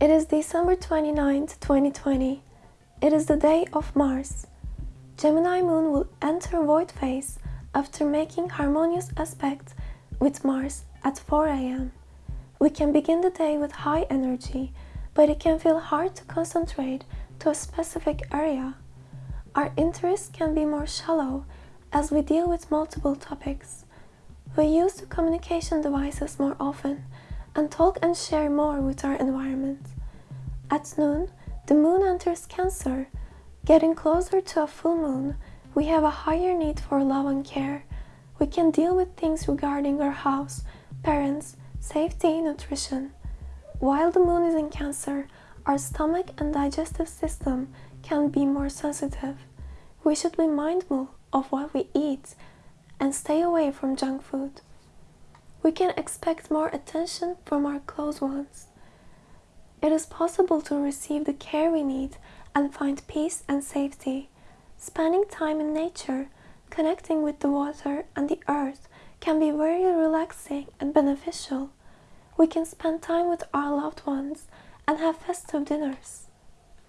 It is December 29th, 2020. It is the day of Mars. Gemini moon will enter void phase after making harmonious aspect with Mars at 4 am. We can begin the day with high energy, but it can feel hard to concentrate to a specific area. Our interests can be more shallow as we deal with multiple topics. We use the communication devices more often and talk and share more with our environment. At noon, the moon enters Cancer. Getting closer to a full moon, we have a higher need for love and care. We can deal with things regarding our house, parents, safety, nutrition. While the moon is in Cancer, our stomach and digestive system can be more sensitive. We should be mindful of what we eat and stay away from junk food. We can expect more attention from our close ones. It is possible to receive the care we need and find peace and safety. Spending time in nature, connecting with the water and the earth can be very relaxing and beneficial. We can spend time with our loved ones and have festive dinners.